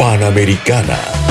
Panamericana.